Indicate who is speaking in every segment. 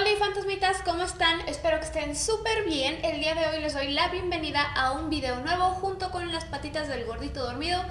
Speaker 1: Hola fantasmitas, ¿cómo están? Espero que estén súper bien. El día de hoy les doy la bienvenida a un video nuevo junto con las patitas del gordito dormido,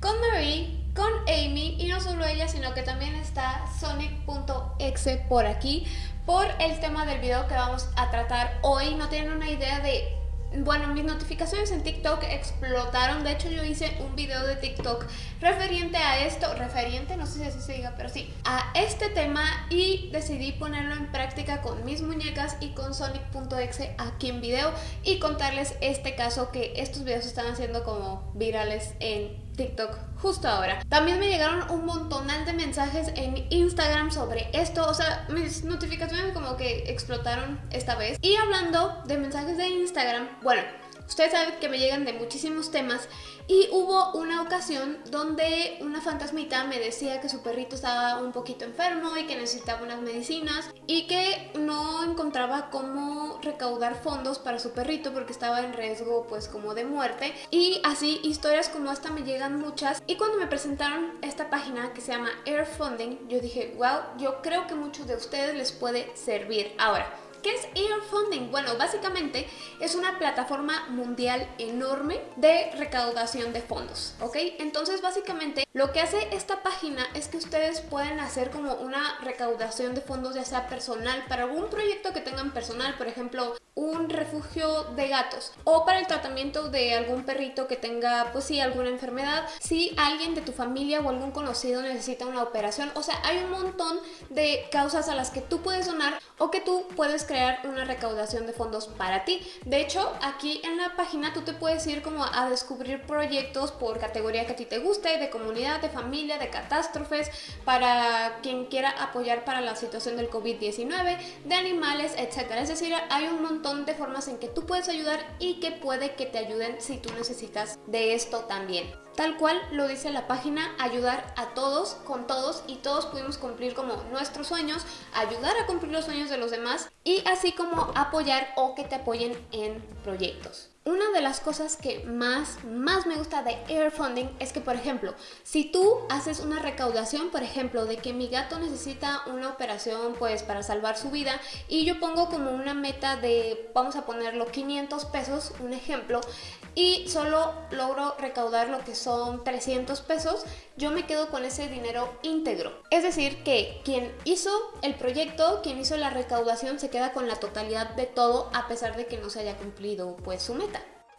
Speaker 1: con Marie, con Amy y no solo ella, sino que también está Sonic.exe por aquí por el tema del video que vamos a tratar hoy. No tienen una idea de bueno, mis notificaciones en TikTok explotaron. De hecho, yo hice un video de TikTok referente a esto, referente, no sé si así se diga, pero sí, a este tema y decidí ponerlo en práctica con mis muñecas y con Sonic.exe aquí en video y contarles este caso que estos videos están haciendo como virales en TikTok justo ahora. También me llegaron un montonal de mensajes en Instagram sobre esto, o sea, mis notificaciones como que explotaron esta vez. Y hablando de mensajes de Instagram, bueno, Ustedes saben que me llegan de muchísimos temas y hubo una ocasión donde una fantasmita me decía que su perrito estaba un poquito enfermo y que necesitaba unas medicinas y que no encontraba cómo recaudar fondos para su perrito porque estaba en riesgo pues como de muerte. Y así historias como esta me llegan muchas. Y cuando me presentaron esta página que se llama Air Funding yo dije wow yo creo que muchos de ustedes les puede servir ahora ¿Qué es Air Funding? Bueno, básicamente es una plataforma mundial enorme de recaudación de fondos, ¿ok? Entonces, básicamente, lo que hace esta página es que ustedes pueden hacer como una recaudación de fondos, ya sea personal, para algún proyecto que tengan personal, por ejemplo, un refugio de gatos o para el tratamiento de algún perrito que tenga, pues sí, alguna enfermedad, si alguien de tu familia o algún conocido necesita una operación, o sea, hay un montón de causas a las que tú puedes donar o que tú puedes crear una recaudación de fondos para ti. De hecho, aquí en la página tú te puedes ir como a descubrir proyectos por categoría que a ti te guste, de comunidad, de familia, de catástrofes, para quien quiera apoyar para la situación del COVID-19, de animales, etc. Es decir, hay un montón de formas en que tú puedes ayudar y que puede que te ayuden si tú necesitas de esto también. Tal cual lo dice la página, ayudar a todos, con todos y todos pudimos cumplir como nuestros sueños, ayudar a cumplir los sueños de los demás y así como apoyar o que te apoyen en proyectos. Una de las cosas que más, más me gusta de Air Funding es que, por ejemplo, si tú haces una recaudación, por ejemplo, de que mi gato necesita una operación pues para salvar su vida y yo pongo como una meta de, vamos a ponerlo, 500 pesos, un ejemplo, y solo logro recaudar lo que son 300 pesos, yo me quedo con ese dinero íntegro. Es decir, que quien hizo el proyecto, quien hizo la recaudación, se queda con la totalidad de todo a pesar de que no se haya cumplido pues su meta.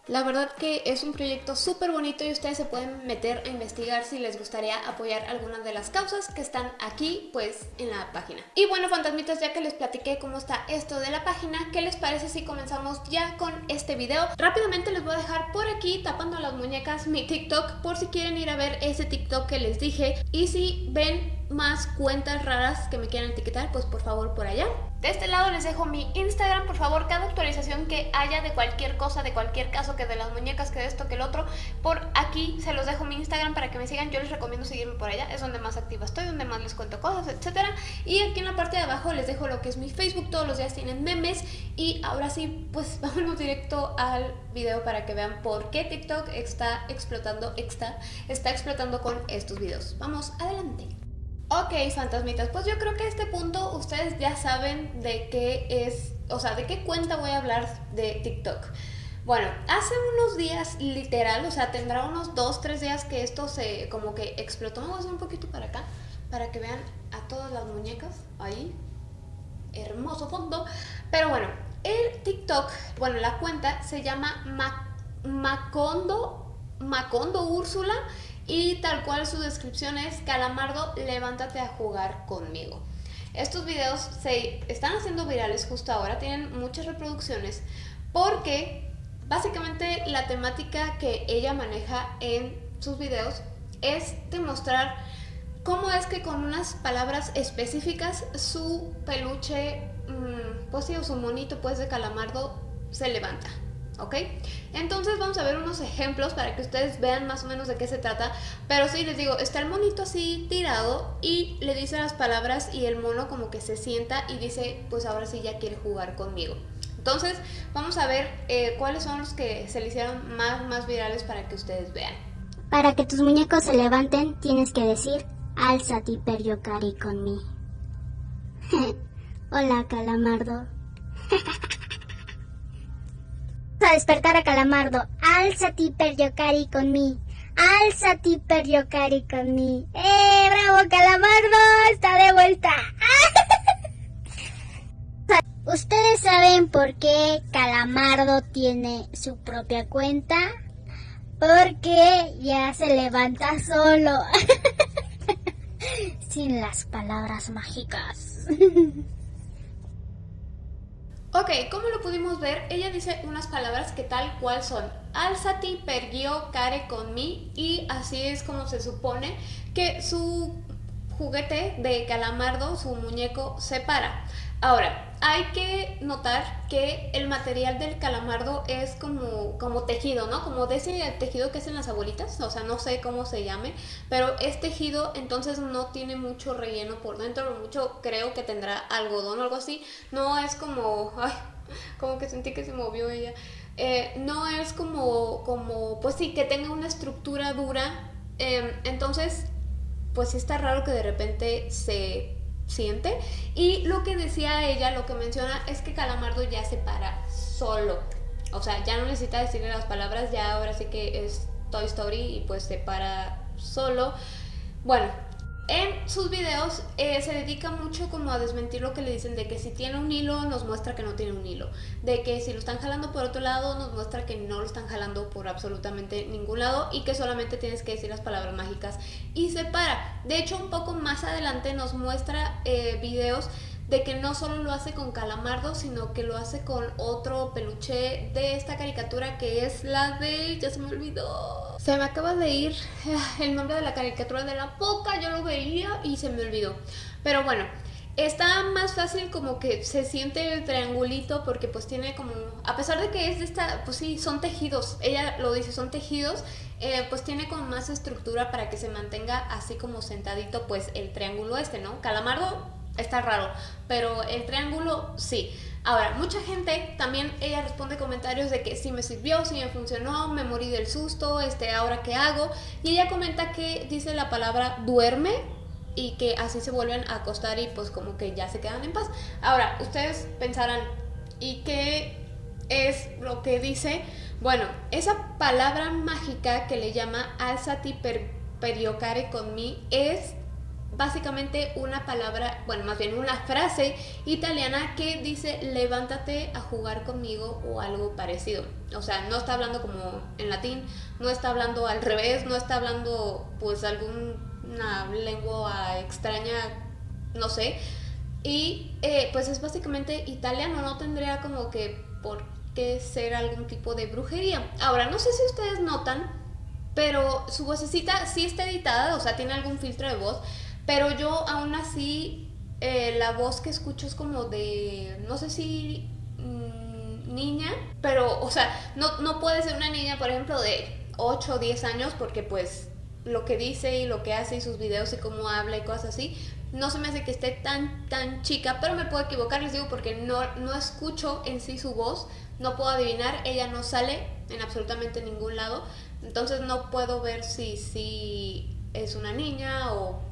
Speaker 1: La verdad que es un proyecto súper bonito y ustedes se pueden meter a investigar si les gustaría apoyar algunas de las causas que están aquí pues en la página. Y bueno fantasmitas ya que les platiqué cómo está esto de la página, ¿qué les parece si comenzamos ya con este video? Rápidamente les voy a dejar por aquí tapando las muñecas mi TikTok por si quieren ir a ver ese TikTok que les dije y si ven más cuentas raras que me quieran etiquetar, pues por favor por allá. De este lado les dejo mi Instagram, por favor, cada actualización que haya de cualquier cosa, de cualquier caso, que de las muñecas, que de esto, que el otro, por aquí se los dejo mi Instagram para que me sigan, yo les recomiendo seguirme por allá, es donde más activa estoy, donde más les cuento cosas, etcétera. Y aquí en la parte de abajo les dejo lo que es mi Facebook, todos los días tienen memes y ahora sí, pues vámonos directo al video para que vean por qué TikTok está explotando, está, está explotando con estos videos. Vamos, adelante. Ok, fantasmitas, pues yo creo que a este punto ustedes ya saben de qué es, o sea, de qué cuenta voy a hablar de TikTok. Bueno, hace unos días, literal, o sea, tendrá unos 2, 3 días que esto se como que explotó. Vamos a hacer un poquito para acá, para que vean a todas las muñecas ahí. Hermoso fondo. Pero bueno, el TikTok, bueno, la cuenta se llama Macondo, Macondo Úrsula y tal cual su descripción es Calamardo, levántate a jugar conmigo. Estos videos se están haciendo virales justo ahora, tienen muchas reproducciones porque básicamente la temática que ella maneja en sus videos es demostrar cómo es que con unas palabras específicas su peluche, mm, pues sí, o su monito pues de calamardo se levanta. ¿Ok? Entonces vamos a ver unos ejemplos para que ustedes vean más o menos de qué se trata. Pero sí, les digo, está el monito así tirado y le dice las palabras y el mono como que se sienta y dice, pues ahora sí ya quiere jugar conmigo. Entonces vamos a ver eh, cuáles son los que se le hicieron más, más virales para que ustedes vean.
Speaker 2: Para que tus muñecos se levanten, tienes que decir, alzati per giocare con mí. Hola, Calamardo. despertar a Calamardo. Alzati per giocare con mi. Alzati per giocare con mi. ¡Eh, bravo, Calamardo! Está de vuelta. ¿Ustedes saben por qué Calamardo tiene su propia cuenta? Porque ya se levanta solo. Sin las palabras mágicas.
Speaker 1: Ok, como lo pudimos ver, ella dice unas palabras que tal cual son Alzati pergio care con mi y así es como se supone que su juguete de calamardo, su muñeco, se para. Ahora, hay que notar que el material del calamardo es como, como tejido, ¿no? Como de ese tejido que hacen las abuelitas, o sea, no sé cómo se llame, pero es tejido, entonces no tiene mucho relleno por dentro, mucho creo que tendrá algodón o algo así. No es como, ay, como que sentí que se movió ella. Eh, no es como, como, pues sí, que tenga una estructura dura. Em, entonces, pues sí está raro que de repente se siente. Y lo que decía ella, lo que menciona, es que Calamardo ya se para solo. O sea, ya no necesita decirle las palabras, ya ahora sí que es Toy Story y pues se para solo. Bueno, en sus videos eh, se dedica mucho como a desmentir lo que le dicen de que si tiene un hilo nos muestra que no tiene un hilo, de que si lo están jalando por otro lado nos muestra que no lo están jalando por absolutamente ningún lado y que solamente tienes que decir las palabras mágicas y se para. De hecho un poco más adelante nos muestra eh, videos de que no solo lo hace con Calamardo, sino que lo hace con otro peluche de esta caricatura que es la de... ya se me olvidó. Se me acaba de ir el nombre de la caricatura de la boca, yo lo veía y se me olvidó. Pero bueno, está más fácil como que se siente el triangulito porque pues tiene como, a pesar de que es de esta, pues sí, son tejidos, ella lo dice, son tejidos, eh, pues tiene como más estructura para que se mantenga así como sentadito pues el triángulo este, ¿no? Calamardo está raro, pero el triángulo sí. Ahora, mucha gente también, ella responde comentarios de que sí me sirvió, sí me funcionó, me morí del susto, este, ahora qué hago. Y ella comenta que dice la palabra duerme y que así se vuelven a acostar y pues como que ya se quedan en paz. Ahora, ustedes pensarán, ¿y qué es lo que dice? Bueno, esa palabra mágica que le llama alzati per periocare con mí es básicamente una palabra, bueno, más bien una frase italiana que dice levántate a jugar conmigo o algo parecido. O sea, no está hablando como en latín, no está hablando al revés, no está hablando pues alguna lengua extraña, no sé. Y eh, pues es básicamente italiano, no tendría como que por qué ser algún tipo de brujería. Ahora, no sé si ustedes notan, pero su vocecita sí está editada, o sea, tiene algún filtro de voz, pero yo aún así, eh, la voz que escucho es como de, no sé si mm, niña, pero, o sea, no, no puede ser una niña, por ejemplo, de 8 o 10 años, porque pues lo que dice y lo que hace y sus videos y cómo habla y cosas así, no se me hace que esté tan, tan chica, pero me puedo equivocar, les digo, porque no, no escucho en sí su voz, no puedo adivinar, ella no sale en absolutamente ningún lado, entonces no puedo ver si, si es una niña o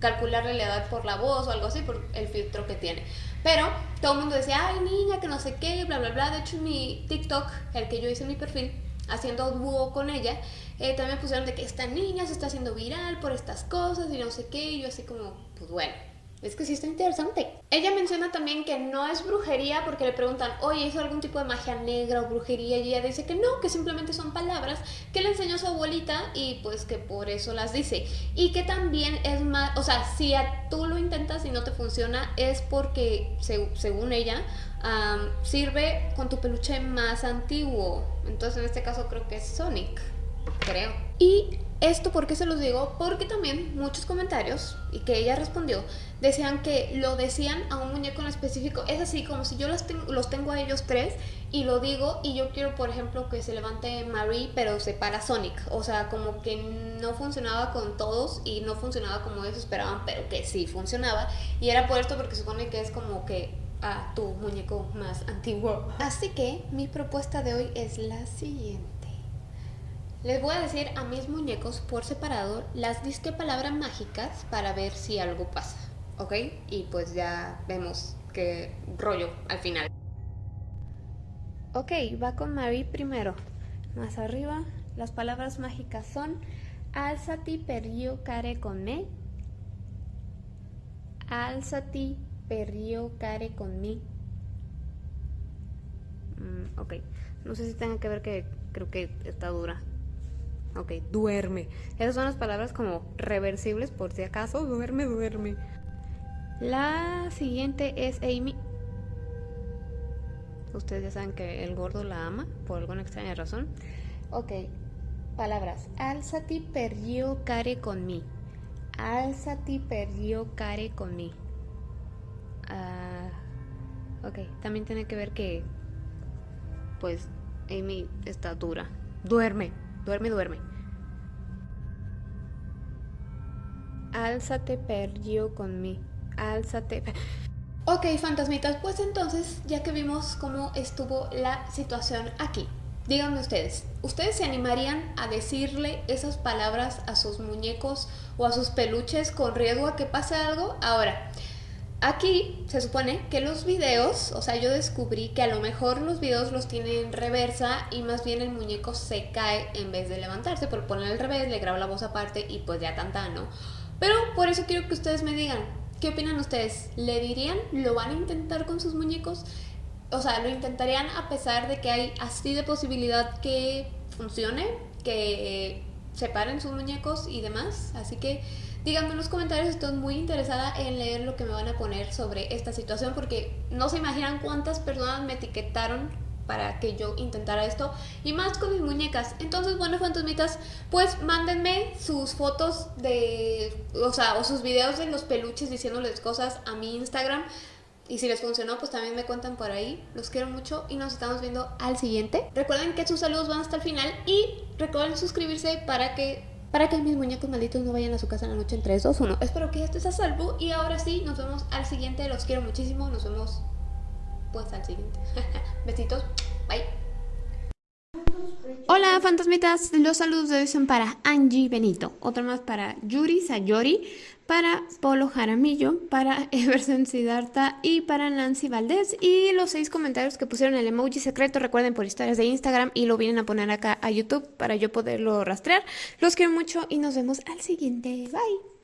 Speaker 1: calcularle la edad por la voz o algo así, por el filtro que tiene. Pero todo el mundo decía, ay niña, que no sé qué, bla, bla, bla. De hecho, en mi TikTok, el que yo hice mi perfil, haciendo dúo con ella, eh, también pusieron de que esta niña se está haciendo viral por estas cosas y no sé qué. Y yo así como, pues bueno, es que sí está interesante. Ella menciona también que no es brujería porque le preguntan, oye, ¿hizo algún tipo de magia negra o brujería? Y ella dice que no, que simplemente son palabras que le enseñó su abuelita y pues que por eso las dice. Y que también es más, o sea, si tú lo intentas y no te funciona es porque, según ella, sirve con tu peluche más antiguo. Entonces en este caso creo que es Sonic, creo. Y esto, ¿por qué se los digo? Porque también muchos comentarios, y que ella respondió, decían que lo decían a un muñeco en específico. Es así, como si yo los, tengo, los tengo a ellos tres y lo digo y yo quiero, por ejemplo, que se levante Marie, pero se para Sonic. O sea, como que no funcionaba con todos y no funcionaba como ellos esperaban, pero que sí funcionaba. Y era por esto porque supone que es como que a tu muñeco más antiguo. Así que mi propuesta de hoy es la siguiente. Les voy a decir a mis muñecos por separado las disque palabras mágicas para ver si algo pasa, ¿ok? Y pues ya vemos qué rollo al final. Ok, va con Marie primero. Más arriba, las palabras mágicas son Alzati perrio care con me. Alzati perrio care con me. Mm, ok, no sé si tenga que ver que creo que está dura. Ok, duerme. Esas son las palabras como reversibles por si acaso. Duerme, duerme. La siguiente es Amy. Ustedes ya saben que el gordo la ama por alguna extraña razón. Ok, palabras. Alzati perdio care con mí. Alzati perdio care con mí. Ah, ok, también tiene que ver que, pues, Amy está dura. Duerme. Duerme, duerme. Álzate, perdió con mí. Álzate. Ok, fantasmitas, pues entonces, ya que vimos cómo estuvo la situación aquí, díganme ustedes, ¿ustedes se animarían a decirle esas palabras a sus muñecos o a sus peluches con riesgo a que pase algo? Ahora, Aquí se supone que los videos, o sea, yo descubrí que a lo mejor los videos los tienen en reversa y más bien el muñeco se cae en vez de levantarse, por poner al revés, le grabo la voz aparte y pues ya tanta, ¿no? Pero por eso quiero que ustedes me digan, ¿qué opinan ustedes? ¿Le dirían? ¿Lo van a intentar con sus muñecos? O sea, ¿lo intentarían a pesar de que hay así de posibilidad que funcione, que separen sus muñecos y demás? Así que Díganme en los comentarios, estoy muy interesada en leer lo que me van a poner sobre esta situación porque no se imaginan cuántas personas me etiquetaron para que yo intentara esto y más con mis muñecas. Entonces, bueno, fantasmitas, pues mándenme sus fotos de, o sea, o sus videos de los peluches diciéndoles cosas a mi Instagram. Y si les funcionó, pues también me cuentan por ahí. Los quiero mucho y nos estamos viendo al siguiente. Recuerden que sus saludos van hasta el final y recuerden suscribirse para que para que mis muñecos malditos no vayan a su casa en la noche en 3, 2, 1. Espero que ya estés a salvo y ahora sí, nos vemos al siguiente. Los quiero muchísimo, nos vemos pues al siguiente. Besitos. Hola fantasmitas, los saludos de hoy son para Angie Benito, otro más para Yuri Sayori, para Polo Jaramillo, para Everson Siddhartha y para Nancy Valdés. Y los seis comentarios que pusieron el emoji secreto, recuerden por historias de Instagram y lo vienen a poner acá a YouTube para yo poderlo rastrear. Los quiero mucho y nos vemos al siguiente. Bye.